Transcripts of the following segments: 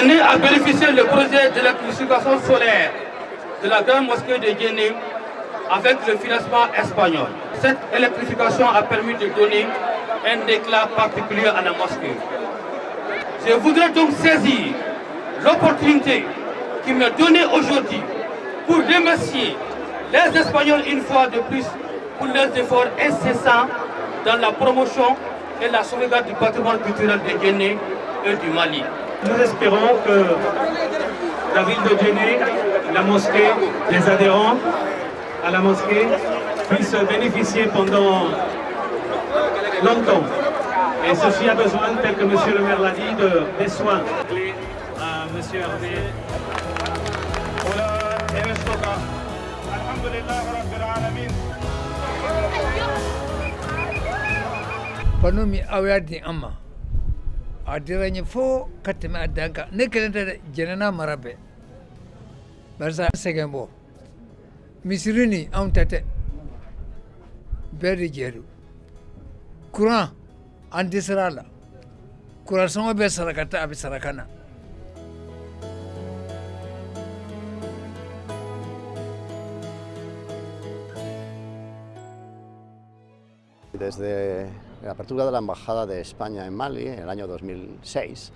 Guinée a bénéficié du projet d'électrification solaire de la grande mosquée de Guéné avec le financement espagnol. Cette électrification a permis de donner un éclat particulier à la mosquée. Je voudrais donc saisir l'opportunité qui m'est donnée aujourd'hui pour remercier les Espagnols une fois de plus pour leurs efforts incessants dans la promotion et la sauvegarde du patrimoine culturel de Guinée et du Mali nous espérons que la ville de Genève, la mosquée, les adhérents à la mosquée puissent bénéficier pendant longtemps. Et ceci a besoin, tel que M. le maire l'a dit, des soins. À Hervé. amma. a dira n ye fo ka tɛmɛ a dan kan ne kelen tɛ dɛ jɛnɛna mara bɛɛ barisa an sɛgɛn bɔ misiri nin anw ta tɛ bɛɛ de jɛ do kuran an dɛsɛra a la kuransɔngɔ bɛ sarakata a bɛ saraka na Desde la apertura de la Embajada de España en Mali en el año 2006,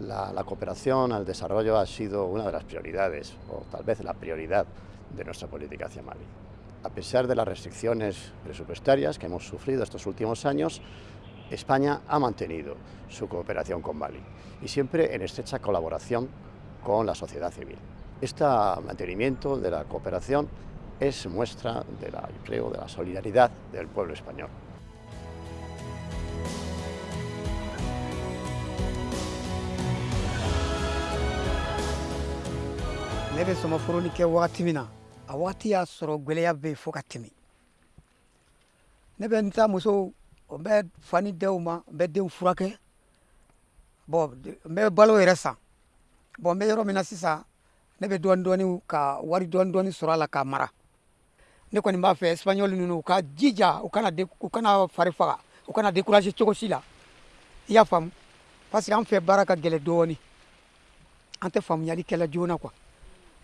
la, cooperación al desarrollo ha sido una de las prioridades, o tal vez la prioridad, de nuestra política hacia Mali. A pesar de las restricciones presupuestarias que hemos sufrido estos últimos años, España ha mantenido su cooperación con Mali y siempre en estrecha colaboración con la sociedad civil. Este mantenimiento de la cooperación es muestra del de la solidaridad del pueblo español. ne bɛ sɔmaforonin kɛ wagati min na a wagati y'a sɔrɔ gwɛlɛya bɛ yen fo ka tɛmɛ ne bɛ n ta muso n bɛ fa ni denw ma n bɛ denw furakɛ bɔn n bɛ balo yɛrɛ san bɔn n bɛ yɔrɔ min na sisan ne bɛ dɔɔnin dɔɔnin ka wari dɔɔnin dɔɔnin sɔrɔ a la k'a mara ne kɔni b'a fɛ espagnol ninnu u ka jija u kana u kana fari faga u kana décourager cogo si la i y'a faamu parce que an fɛ baara ka gɛlɛn dɔɔnin an tɛ faamuyalikɛla joona quoi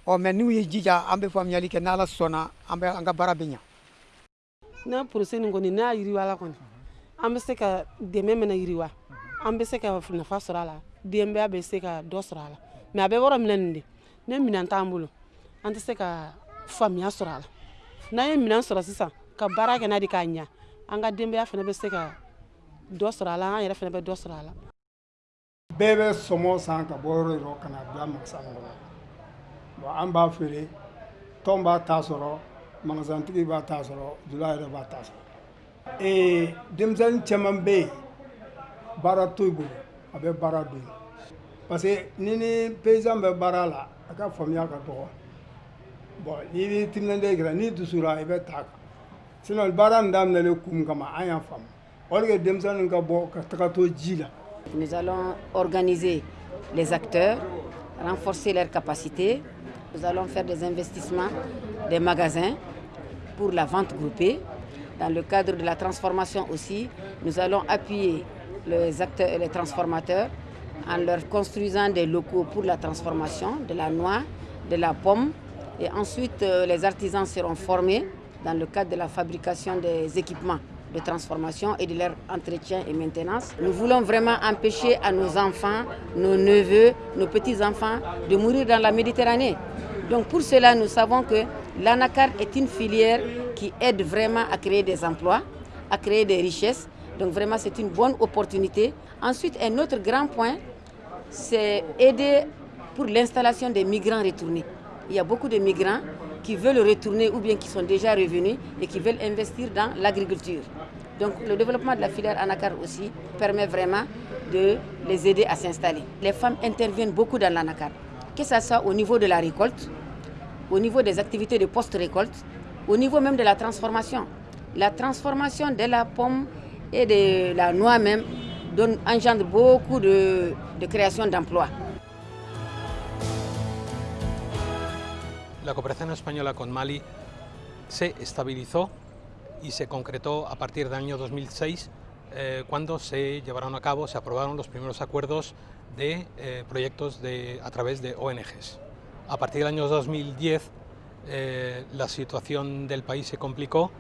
ɔ mɛ n'u ye jija an bɛ faamuyali kɛ n'ala sɔnna an bɛ an ka baara bɛ ɲa n'a porose nin kɔni n'a yiriwa la kɔni an bɛ se ka dɛmɛ mana yiriwa an bɛ se ka nafa sɔrɔ a la denbaya bɛ se ka dɔ sɔrɔ a la mɛ a bɛ yɔrɔ minɛ nin de ne minɛn t'an bolo an tɛ se ka faamuya sɔrɔ a la n'an ye minɛn sɔrɔ sisan ka baara kɛ n'a de k'a ɲa an ka denbaya fana bɛ se ka dɔ sɔrɔ a la an yɛrɛ fana bɛ dɔ sɔrɔ a la bɛɛ bɛ sɔmɔ san ka bɔ yɔrɔ yɔrɔ ka na bila magasa kɔnɔ bon an b'a feere tɔn b'a ta sɔrɔ magasantigi b'a ta sɔrɔ jula yɛrɛ b'a ta sɔrɔ ee denmisɛnnin caman bɛ yen baara t'u bolo a bɛ baara don parce que ni ni paysan bɛ baara la a ka faamuya ka dɔgɔ bon n'i b'i timinandiya i kɛra n'i dusura i bɛ t'a kan sinon baara in daminɛlen kun kama an y'a faamu o de kɛ denmisɛnninw ka bɔ ka taga to ji la Nous allons organiser les acteurs, renforcer leurs capacités nous allons faire des investissements des magasins pour la vente groupée. Dans le cadre de la transformation aussi, nous allons appuyer les acteurs et les transformateurs en leur construisant des locaux pour la transformation de la noix, de la pomme. Et ensuite, euh, les artisans seront formés dans le cadre de la fabrication des équipements de transformation et de leur entretien et maintenance. Nous voulons vraiment empêcher à nos enfants, nos neveux, nos petits-enfants de mourir dans la Méditerranée. Donc pour cela, nous savons que l'ANACAR est une filière qui aide vraiment à créer des emplois, à créer des richesses. Donc vraiment, c'est une bonne opportunité. Ensuite, un autre grand point, c'est aider pour l'installation des migrants retournés. Il y a beaucoup de migrants qui veulent retourner ou bien qui sont déjà revenus et qui veulent investir dans l'agriculture. Donc le développement de la filière ANACAR aussi permet vraiment de les aider à s'installer. Les femmes interviennent beaucoup dans l'ANACAR que ce soit au niveau de la récolte, au niveau des activités de post-récolte, au niveau même de la transformation. La transformation de la pomme et de la noix même engendre beaucoup de, création d'emplois. La coopération espagnole con Mali se stabilisée et se concretó à partir de l'année 2006 Eh, cuando se llevaron a cabo, se aprobaron los primeros acuerdos de eh, proyectos a través de ONGs. A partir del año 2010, eh, la situación del país se complicó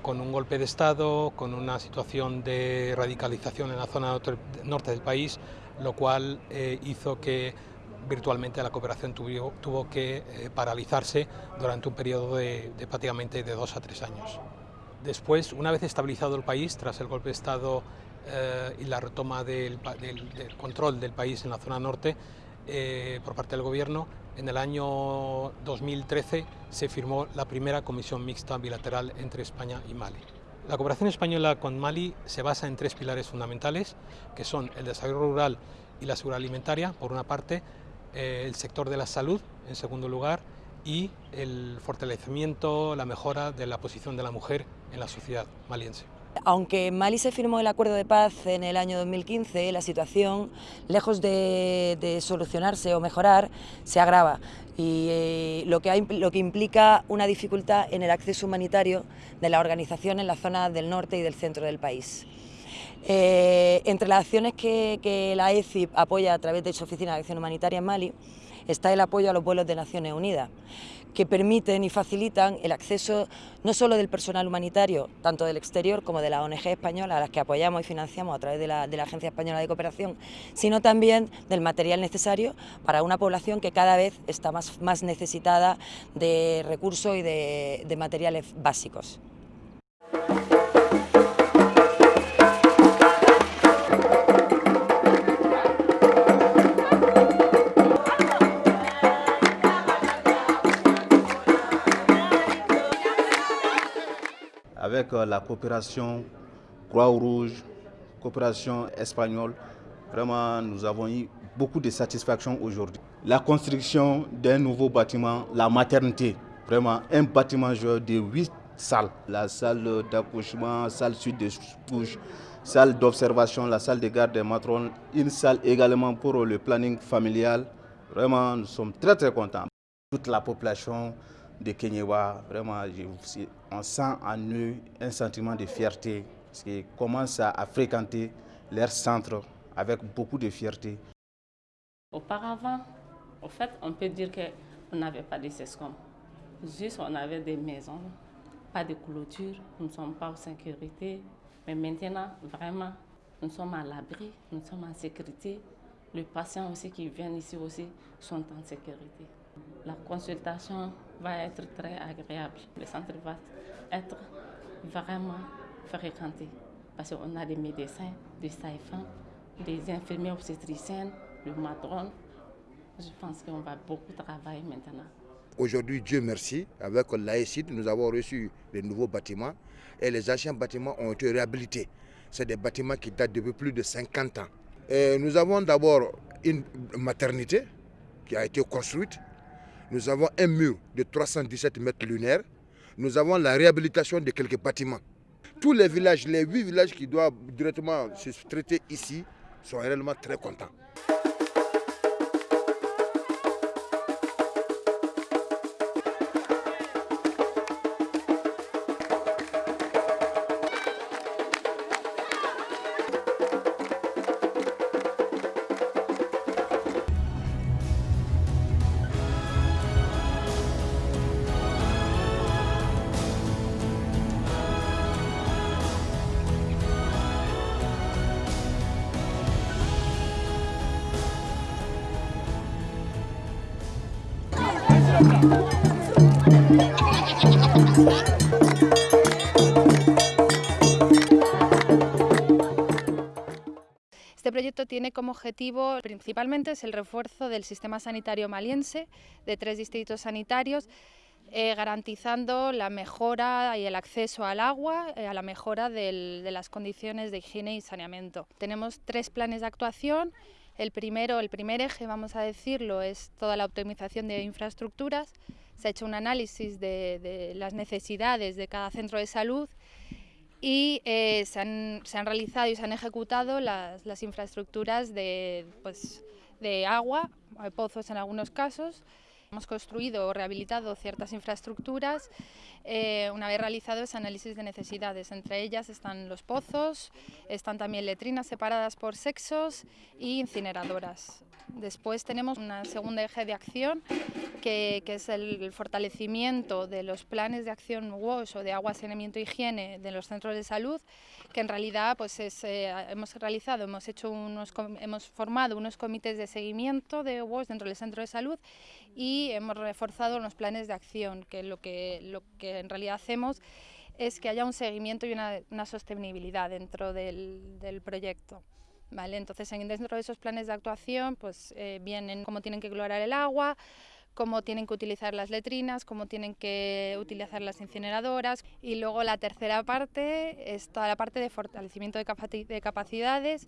con un golpe de Estado, con una situación de radicalización en la zona norte del país, lo cual hizo que virtualmente la cooperación tuvo, que paralizarse durante un periodo de, de prácticamente de dos a tres años. Después, una vez estabilizado el país, tras el golpe de Estado eh, y la retoma del, control del país en la zona norte eh, por parte del gobierno, en el año 2013 se firmó la primera comisión mixta bilateral entre España y Mali. La cooperación española con Mali se basa en tres pilares fundamentales, que son el desarrollo rural y la seguridad alimentaria, por una parte, eh, el sector de la salud, en segundo lugar, y el fortalecimiento, la mejora de la posición de la mujer en la sociedad maliense. Aunque Mali se firmó el acuerdo de paz en el año 2015, la situación, lejos de, solucionarse o mejorar, se agrava y eh, lo que implica una dificultad en el acceso humanitario de la organización en la zona del norte y del centro del país. Eh, entre las acciones que, la EFIP apoya a través de su Oficina de Acción Humanitaria en Mali está el apoyo a los vuelos de Naciones Unidas, que permiten y facilitan el acceso no solo del personal humanitario, tanto del exterior como de la ONG española, a las que apoyamos y financiamos a través de la, Agencia Española de Cooperación, sino también del material necesario para una población que cada vez está más, necesitada de recursos y de materiales básicos. la coopération Croix-Rouge, coopération espagnole. Vraiment, nous avons eu beaucoup de satisfaction aujourd'hui. La construction d'un nouveau bâtiment, la maternité, vraiment un bâtiment de huit salles. La salle d'accouchement, salle sud de couche, salle d'observation, la salle de garde des matrons, une salle également pour le planning familial. Vraiment, nous sommes très très contents. Toute la population de Kenyewa. Vraiment, on sent en eux un sentiment de fierté parce qu'ils commencent à, fréquenter leur centre avec beaucoup de fierté. Auparavant, en fait, on peut dire qu'on n'avait pas de SESCOM. Juste, on avait des maisons, pas de clôture, nous ne sommes pas en sécurité. Mais maintenant, vraiment, nous sommes à l'abri, nous sommes en sécurité. Les patients aussi qui viennent ici aussi sont en sécurité. La consultation va être très agréable. Le centre va être vraiment fréquenté parce qu'on a des médecins, des saifans, des infirmières obstétriciennes, des matrones. Je pense qu'on va beaucoup travailler maintenant. Aujourd'hui, Dieu merci, avec l'AECID, nous avons reçu les nouveaux bâtiments et les anciens bâtiments ont été réhabilités. C'est des bâtiments qui datent depuis plus de 50 ans. nous avons d'abord une maternité qui a été construite nous avons un mur de 317 mètres lunaires. Nous avons la réhabilitation de quelques bâtiments. Tous les villages, les huit villages qui doivent directement se traiter ici, sont réellement très contents. Este proyecto tiene como objetivo principalmente es el refuerzo del sistema sanitario maliense de tres distritos sanitarios eh, garantizando la mejora y el acceso al agua, eh, a la mejora de las condiciones de higiene y saneamiento. Tenemos tres planes de actuación el primero, el primer eje, vamos a decirlo, es toda la optimización de infraestructuras. Se ha hecho un análisis de, las necesidades de cada centro de salud y eh, se, han, realizado y se han ejecutado las, las infraestructuras de, pues, de agua, pozos en algunos casos, Hemos construido o rehabilitado ciertas infraestructuras eh, una vez realizado ese análisis de necesidades. Entre ellas están los pozos, están también letrinas separadas por sexos y incineradoras. Después tenemos una segunda eje de acción que, es el fortalecimiento de los planes de acción WASH o de agua, saneamiento e higiene de los centros de salud, que en realidad pues eh, hemos realizado, hemos, hecho unos, hemos formado unos comités de seguimiento de WASH dentro del centro de salud y hemos reforzado los planes de acción, que lo que, lo que en realidad hacemos es que haya un seguimiento y una, sostenibilidad dentro del, del proyecto. Vale, entonces, dentro de esos planes de actuación, pues eh, vienen cómo tienen que clorar el agua, cómo tienen que utilizar las letrinas, cómo tienen que utilizar las incineradoras. Y luego la tercera parte es toda la parte de fortalecimiento de, capacidades,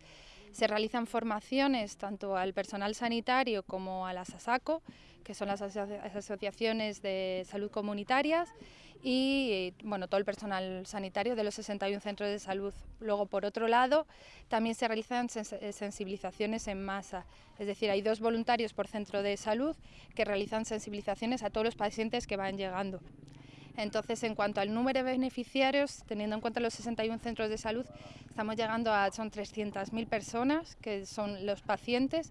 se realizan formaciones tanto al personal sanitario como a las ASACO, que son las, asociaciones de salud comunitarias, y eh, bueno, todo el personal sanitario de los 61 centros de salud. Luego, por otro lado, también se realizan eh, sensibilizaciones en masa, es decir, hay dos voluntarios por centro de salud que realizan sensibilizaciones a todos los pacientes que van llegando. Entonces, en cuanto al número de beneficiarios, teniendo en cuenta los 61 centros de salud, estamos llegando a, son 300.000 personas, que son los pacientes,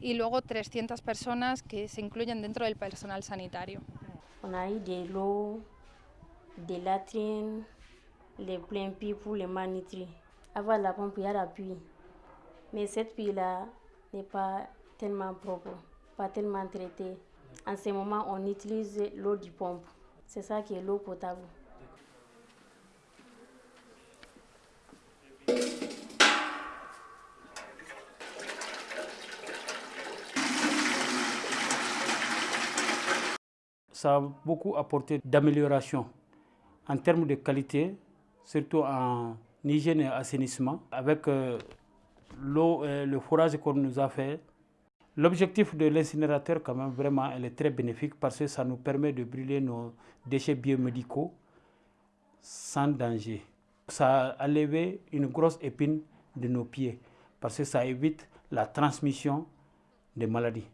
y luego 300 personas que se incluyen dentro del personal sanitario. On a eu l'eau de des latrines, les pleins pieds pour les manitries. Avant la pompe, il y a la pluie. Mais cette pluie-là n'est pas tellement propre, pas tellement traitée. En ce moment, on utilise l'eau du pompe. C'est ça qui est l'eau potable. Ça a beaucoup apporté d'amélioration en termes de qualité, surtout en hygiène et assainissement. Avec euh, l'eau, et le forage qu'on nous a fait, L'objectif de l'incinérateur, quand même, vraiment, elle est très bénéfique parce que ça nous permet de brûler nos déchets biomédicaux sans danger. Ça a levé une grosse épine de nos pieds parce que ça évite la transmission des maladies.